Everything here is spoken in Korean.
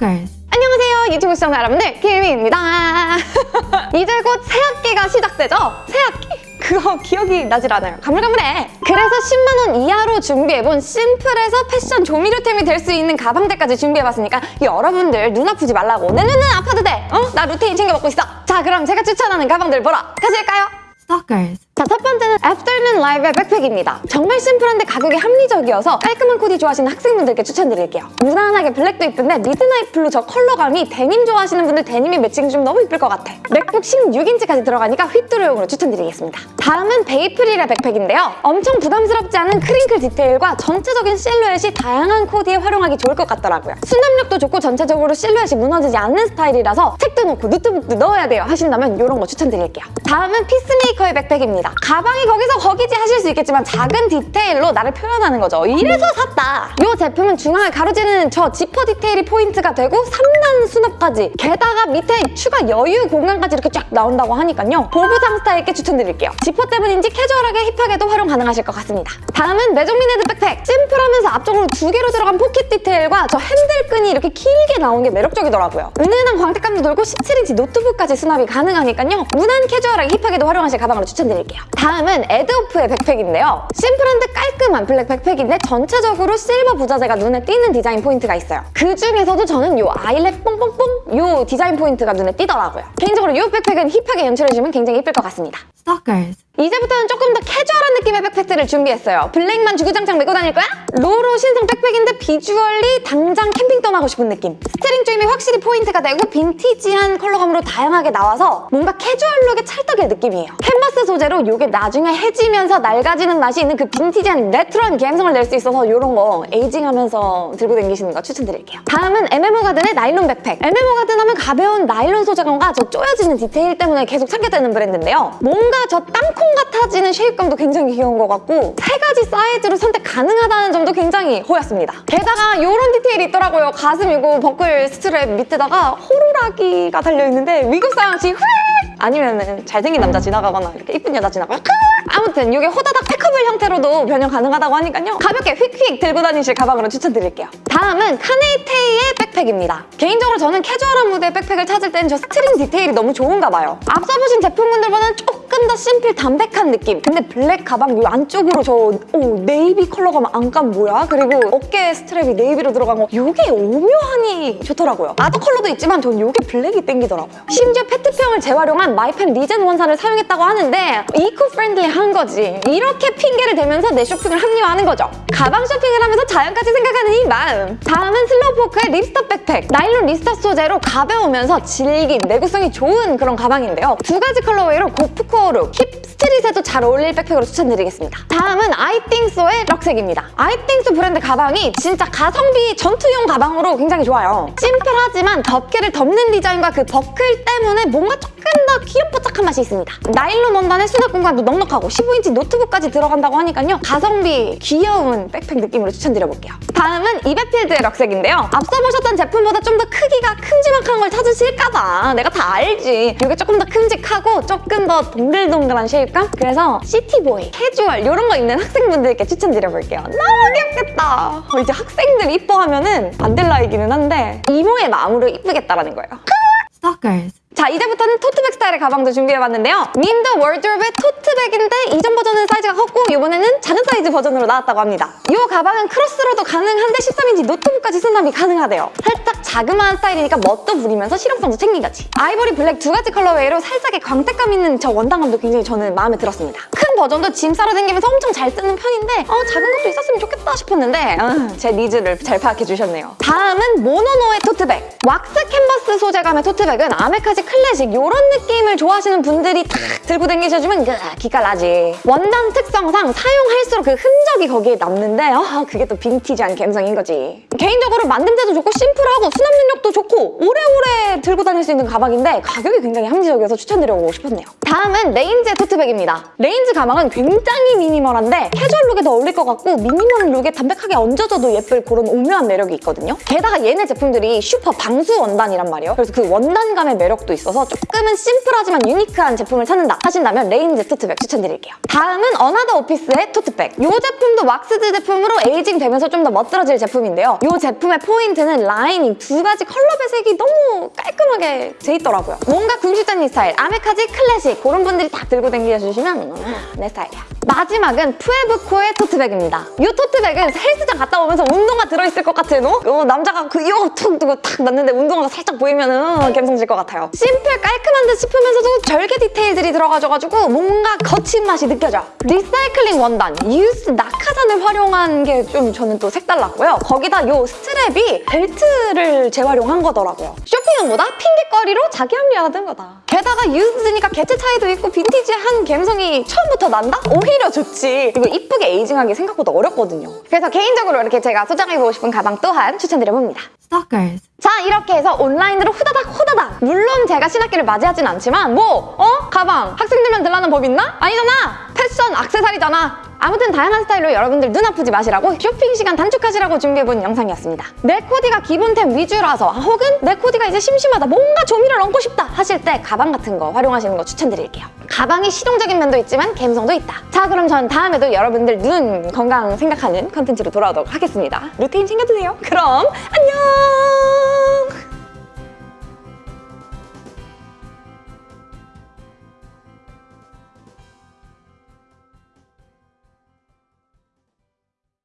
Stalkers. 안녕하세요 유튜브 시청자 여러분들 김희입니다 이제 곧 새학기가 시작되죠? 새학기? 그거 기억이 나질 않아요 가물가물해 그래서 10만원 이하로 준비해본 심플해서 패션 조미료템이 될 수 있는 가방들까지 준비해봤으니까 여러분들 눈 아프지 말라고 내 눈은 아파도 돼 어? 나 루테인 챙겨 먹고 있어 자 그럼 제가 추천하는 가방들 보러 가실까요? Stalkers. 자, 첫 번째는 Afternoon Live의 백팩입니다. 정말 심플한데 가격이 합리적이어서 깔끔한 코디 좋아하시는 학생분들께 추천드릴게요. 무난하게 블랙도 이쁜데 midnight blue 저 컬러감이 데님 좋아하시는 분들 데님이 매칭 좀 너무 이쁠 것 같아. 맥북 16인치까지 들어가니까 휘뚜루용으로 추천드리겠습니다. 다음은 베이프릴의 백팩인데요. 엄청 부담스럽지 않은 crinkle 디테일과 전체적인 실루엣이 다양한 코디에 활용하기 좋을 것 같더라고요. 수납력도 좋고 전체적으로 실루엣이 무너지지 않는 스타일이라서 책도 놓고 노트북도 넣어야 돼요 하신다면 이런 거 추천드릴게요. 다음은 피스메이커의 백팩입니다. 가방이 거기서 거기지 하실 수 있겠지만 작은 디테일로 나를 표현하는 거죠. 이래서 샀다. 이 제품은 중앙을 가로지르는 저 지퍼 디테일이 포인트가 되고 3단 수납까지 게다가 밑에 추가 여유 공간까지 이렇게 쫙 나온다고 하니까요. 보부상 스타일께 추천드릴게요. 지퍼 때문인지 캐주얼하게 힙하게도 활용 가능하실 것 같습니다. 다음은 메종미네드 백팩. 심플하면서 앞쪽으로 두 개로 들어간 포켓 디테일과 저 핸들끈이 이렇게 길게 나온 게 매력적이더라고요. 은은한 광택감도 돌고 17인치 노트북까지 수납이 가능하니까요. 무난 캐주얼하게 힙하게도 활용하실 가방으로 추천드릴게요. 다음은 에드오프의 백팩인데요. 심플한 데 깔끔한 블랙 백팩인데 전체적으로 실버 부자재가 눈에 띄는 디자인 포인트가 있어요. 그 중에서도 저는 이 eyelet 뽕뽕뽕 이 디자인 포인트가 눈에 띄더라고요. 개인적으로 이 백팩은 힙하게 연출해주면 굉장히 예쁠 것 같습니다. Stalkers. 이제부터는 조금 더 캐주얼한 느낌의 백팩들을 준비했어요. 블랙만 주구장창 메고 다닐 거야? 로로 신상 백팩인데 비주얼이 당장 캠핑 떠나고 싶은 느낌. 스트링 조임이 확실히 포인트가 되고 빈티지한 컬러감으로 다양하게 나와서 뭔가 캐주얼 룩의 찰떡의 느낌이에요. 캔버스 소재로 이게 나중에 해지면서 낡아지는 맛이 있는 그 빈티지한 레트로한 감성을 낼 수 있어서 이런 거 aging하면서 들고 다니시는 거 추천드릴게요. 다음은 MMO 가든의 나일론 백팩. MMO 가든 하면 가벼운 나일론 소재감과 저 쪼여지는 디테일 때문에 계속 찾게 되는 브랜드인데요. 뭔가 저 땅콩 같아지는 shape감도 굉장히 귀여운 것 같고 세 가지 사이즈로 선택 가능하다는 점도 굉장히 호였습니다. 게다가 이런 디테일이 있더라고요. 가슴 이거 버클 스트랩 밑에다가 호루라기 가 달려있는데 사람식 휘 아니면은 잘생긴 남자 지나가거나 이렇게 이쁜 여자 지나가거나 아무튼 이게 호다닥 packable 형태로도 변형 가능하다고 하니까요. 가볍게 휙휙 들고 다니실 가방으로 추천드릴게요. 다음은 카네이테이의 백팩입니다. 개인적으로 저는 캐주얼한 무드의 백팩을 찾을 땐저 스트링 디테일이 너무 좋은가 봐요. 앞서 보신 제품군들보다는 조금 더 심플 담백한 느낌. 근데 블랙 가방 이 안쪽으로 저 오, 네이비 컬러감 안감 뭐야? 그리고 어깨 스트랩이 네이비로 들어간 거 이게 오묘하니 좋더라고요. other color도 있지만 전 이게 블랙이 땡기더라고요. 심지어 페트병을 재활용한 마이판 리젠 원사를 사용했다고 하는데 eco friendly한 거지. 이렇게 핑계를 대면서 내 쇼핑을 합리화하는 거죠. 가방 쇼핑을 하면서 자연까지 생각하는 이 마음. 다음은 슬로우포크의 ripstop 백팩. 나일론 ripstop 소재로 가벼우면서 질긴, 내구성이 좋은 그런 가방인데요. 두 가지 colorway로 gorpcore 룩, hip street에도 잘 어울릴 백팩으로 추천드리겠습니다. 다음은 아이띵소의 럭색입니다. 아이띵소 브랜드 가방이 진짜 가성비 전투용 가방으로 굉장히 좋아요. 심플하지만 덮개를 덮는 디자인과 그 버클 때문에 뭔가 조금 더 귀염뽀짝한 맛이 있습니다. 나일론 원단의 수납 공간도 넉넉하고 15인치 노트북까지 들어간다고 하니까요. 가성비 귀여운 백팩 느낌으로 추천드려볼게요. 다음은 이베필드의 럭색인데요. 앞서 보셨던 제품보다 좀 더 크기가 큼지막한 걸 찾으실까봐 내가 다 알지. 이게 조금 더 큼직하고 조금 더 동글동글한 shape감? 그래서 city boy, 캐주얼 이런 거 입는 학생분들께 추천드려볼게요. 너무 귀엽겠다. 어, 이제 학생들 이뻐하면 은 안될 나이기는 한데 이모의 마음으로 이쁘겠다라는 거예요. Stalkers. 자 이제부터는 토트백 스타일의 가방도 준비해봤는데요. 민더 월드롭의 토트백인데 이전 버전은 사이즈가 컸고 이번에는 작은 사이즈 버전으로 나왔다고 합니다. 이 가방은 크로스로도 가능한데 13인치 노트북까지 수납이 가능하대요. 살짝 자그마한 스타일이니까 멋도 부리면서 실용성도 챙긴 거지. 아이보리 블랙 두 가지 colorway로 살짝의 광택감 있는 저 원단감도 굉장히 저는 마음에 들었습니다. 큰 버전도 짐 싸러 다니면서 엄청 잘 쓰는 편인데 어 작은 것도 있었으면 좋겠다 싶었는데 어, 제 니즈를 잘 파악해 주셨네요 다음은 모노노의 토트백 왁스 캔버스 소재감의 토트백은 아메카지 클래식 이런 느낌을 좋아하시는 분들이 탁 들고 다니셔주면 그 기가 나지. 원단 특성상 사용할수록 그 흔적이 거기에 남는데 아, 그게 또 빈티지한 감성인 거지. 개인적으로 만듦새도 좋고 심플하고 수납 능력도 좋고 오래오래 들고 다닐 수 있는 가방인데 가격이 굉장히 합리적이어서 추천드려보고 싶었네요. 다음은 레인즈의 토트백입니다. 레인즈 가방 은 굉장히 미니멀한데 캐주얼 룩에 더 어울릴 것 같고 미니멀 룩에 담백하게 얹어져도 예쁠 그런 오묘한 매력이 있거든요. 게다가 얘네 제품들이 슈퍼 방수 원단이란 말이에요. 그래서 그 원단감의 매력도 있어서 조금은 심플하지만 유니크한 제품을 찾는다 하신다면 레인즈 토트백 추천드릴게요. 다음은 어나더 오피스의 토트백. 이 제품도 waxed 제품으로 aging 되면서 좀 더 멋들어질 제품인데요. 이 제품의 포인트는 라이닝 두두 가지 컬러 배색이 너무 깔끔하게 돼 있더라고요. 뭔가 궁시적인 스타일, 아메카지 클래식 그런 분들이 딱 들고 다니셔주시면 음, 내 스타일이야. 마지막은 푸에브코의 토트백입니다. 이 토트백은 헬스장 갔다 오면서 운동화 들어있을 것 같은 어? 어, 남자가 그 이거 툭 두고 탁 놨는데 운동화가 살짝 보이면은 음, 감성 쩔 것 같아요. 심플 깔끔한 듯 싶으면서도 절개 디테일들이 들어가져가지고 뭔가 거친 맛이 느껴져. 리사이클링 원단, used 낙하산을 활용한 게 좀 저는 또 색달랐고요. 거기다 이 스트랩이 벨트를 재활용한 거더라고요. 쇼 핑용보다 핑계거리로 자기 합리화된 거다. 게다가 used니까 개체 차이도 있고 빈티지한 감성이 처음부터 난다? 오히려 좋지. 이거 이쁘게 aging하기 생각보다 어렵거든요. 그래서 개인적으로 이렇게 제가 소장해보고 싶은 가방 또한 추천드려봅니다. Stalkers. 자 이렇게 해서 온라인으로 후다닥 후다닥 물론 제가 신학기를 맞이하진 않지만 뭐 어? 가방 학생들만 들라는 법 있나? 아니잖아 패션 액세서리잖아 아무튼 다양한 스타일로 여러분들 눈 아프지 마시라고 쇼핑 시간 단축하시라고 준비해본 영상이었습니다. 내 코디가 기본템 위주라서 혹은 내 코디가 이제 심심하다 뭔가 조미를 얹고 싶다 하실 때 가방 같은 거 활용하시는 거 추천드릴게요. 가방이 실용적인 면도 있지만 감성도 있다. 자 그럼 전 다음에도 여러분들 눈 건강 생각하는 컨텐츠로 돌아오도록 하겠습니다. 루테인 챙겨드세요. 그럼 안녕